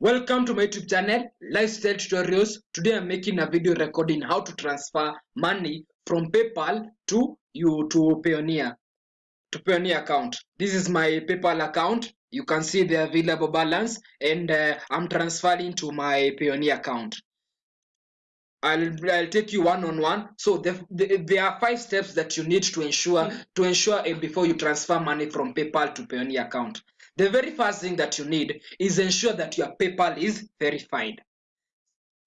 Welcome to my YouTube channel, Lifestyle Tutorials. Today I'm making a video recording how to transfer money from PayPal to you to Payoneer to Payoneer account. This is my PayPal account. You can see the available balance and uh, I'm transferring to my Payoneer account. I'll, I'll take you one on one. So the, the, there are five steps that you need to ensure to ensure uh, before you transfer money from PayPal to Payoneer account. The very first thing that you need is ensure that your PayPal is verified.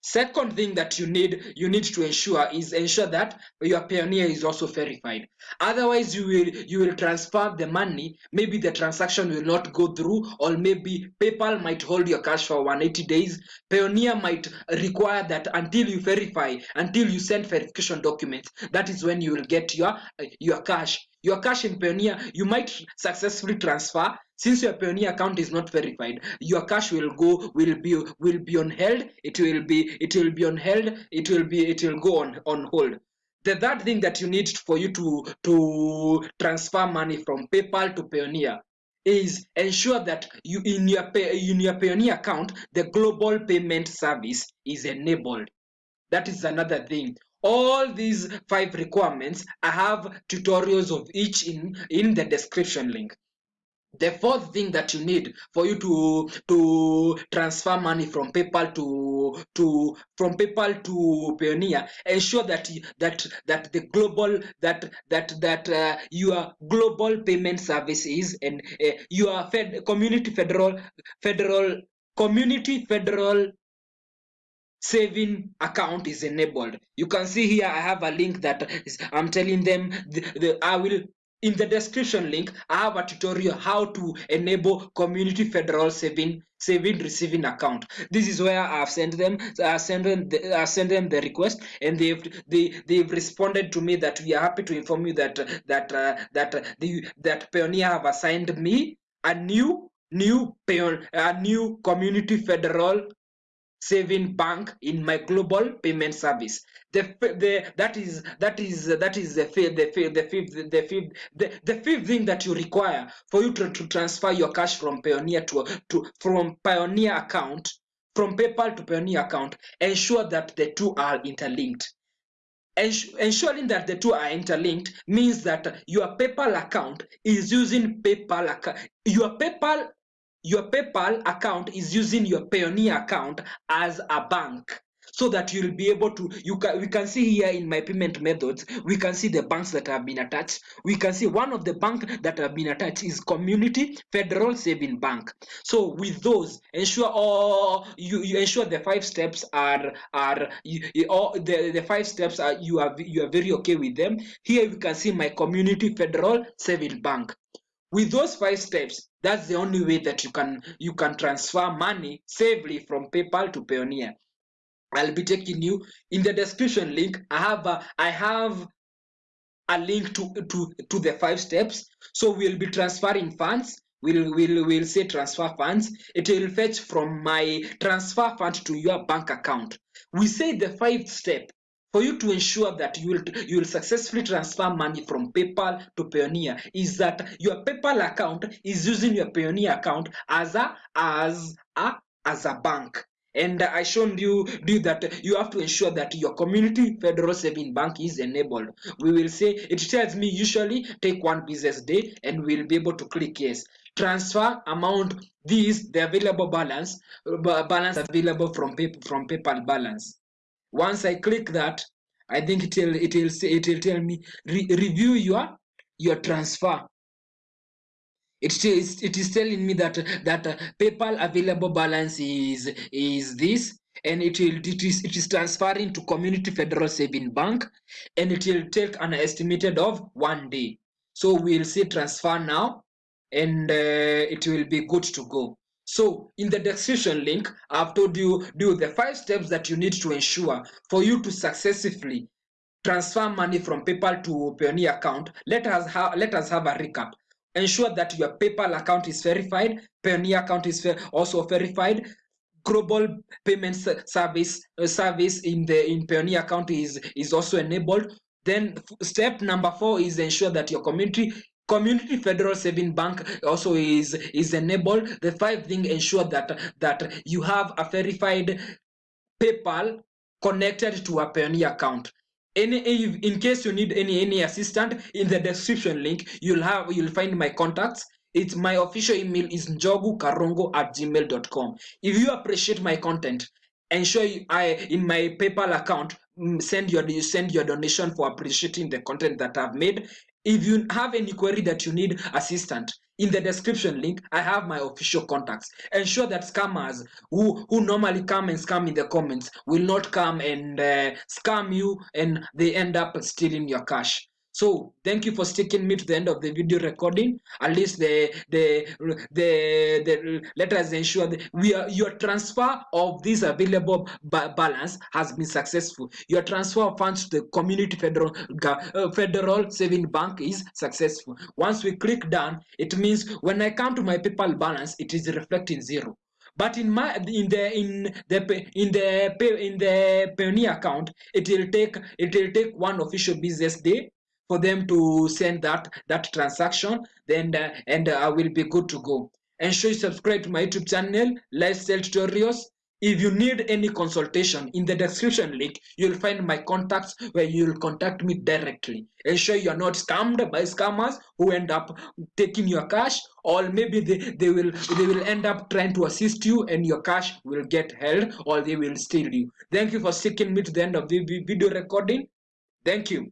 Second thing that you need you need to ensure is ensure that your Payoneer is also verified. Otherwise, you will you will transfer the money. Maybe the transaction will not go through, or maybe PayPal might hold your cash for 180 days. Payoneer might require that until you verify, until you send verification documents. That is when you will get your your cash. Your cash in Payoneer, you might successfully transfer since your Payoneer account is not verified. Your cash will go will be will be on held. It will be it will be on held. It will be it will go on on hold. The third thing that you need for you to to transfer money from paypal to payoneer is ensure that you in your in your payoneer account the global payment service is enabled. That is another thing all these five requirements i have tutorials of each in in the description link. The fourth thing that you need for you to to transfer money from paypal to to from paypal to payoneer ensure that that that the global that that that uh, your global payment service is and uh, your fed community federal federal community federal saving account is enabled. You can see here i have a link that is, i'm telling them the, the i will in the description link i have a tutorial how to enable community federal saving saving receiving account. This is where i've sent them i sent them the, i sent them the request and they've they they've responded to me that we are happy to inform you that that uh, that uh, the that Payoneer have assigned me a new new payon a new community federal saving bank in my global payment service. The, the that is that is that is the fifth the fifth the fifth the fifth the, the fifth thing that you require for you to, to transfer your cash from Payoneer to to from payoneer account from paypal to Payoneer account ensure that the two are interlinked. Ensuring that the two are interlinked means that your paypal account is using paypal account your paypal your PayPal account is using your Payoneer account as a bank so that you'll be able to you can we can see here in my payment methods we can see the banks that have been attached. We can see one of the bank that have been attached is community federal saving bank. So with those ensure all you, you ensure the five steps are are you, all the, the five steps are you are you are very okay with them. Here you can see my community federal saving bank with those five steps that's the only way that you can you can transfer money safely from paypal to payoneer. I'll be taking you in the description link. I have a, i have a link to to to the five steps. So we'll be transferring funds. We'll will will say transfer funds. It will fetch from my transfer fund to your bank account. We say the five step for you to ensure that you will you will successfully transfer money from PayPal to Payoneer is that your PayPal account is using your Payoneer account as a as a as a bank. And i shown you do that you have to ensure that your community federal saving bank is enabled. We will say it tells me usually take one business day and we'll be able to click yes. Transfer amount this the available balance balance available from pay, from paypal balance once i click that i think it will it will say it will tell me re review your your transfer. It is it is telling me that that uh, paypal available balance is is this and it will it is it is transferring to community federal saving bank and it will take an estimated of one day. So we'll say transfer now and uh, it will be good to go so in the description link i've told you do the five steps that you need to ensure for you to successfully transfer money from paypal to payoneer account. Let us have let us have a recap. Ensure that your PayPal account is verified, Payoneer account is also verified, global payment service uh, service in the in Payoneer account is is also enabled. Then step number four is ensure that your community community federal saving bank also is is enabled the five thing ensure that that you have a verified paypal connected to a Payoneer account. Any in case you need any any assistant in the description link, you'll have you'll find my contacts. It's my official email is njogukarongo at gmail.com. If you appreciate my content, ensure you, I in my PayPal account mm, send your you send your donation for appreciating the content that I've made. If you have any query that you need assistant, in the description link, I have my official contacts. Ensure that scammers who, who normally come and scam in the comments will not come and uh, scam you and they end up stealing your cash. So thank you for sticking me to the end of the video recording. At least the the the, the let us ensure that we are your transfer of this available ba balance has been successful. Your transfer of funds to the community federal uh, federal saving bank is successful. Once we click done, it means when I come to my PayPal balance, it is reflecting zero but in my in the in the in the in the Payoneer account it will take it will take one official business day for them to send that that transaction then uh, and uh, I will be good to go. Ensure you subscribe to my youtube channel lifestyle tutorials. If you need any consultation in the description link you'll find my contacts where you'll contact me directly. Ensure you're not scammed by scammers who end up taking your cash or maybe they, they will they will end up trying to assist you and your cash will get held or they will steal you. Thank you for sticking me to the end of the video recording. Thank you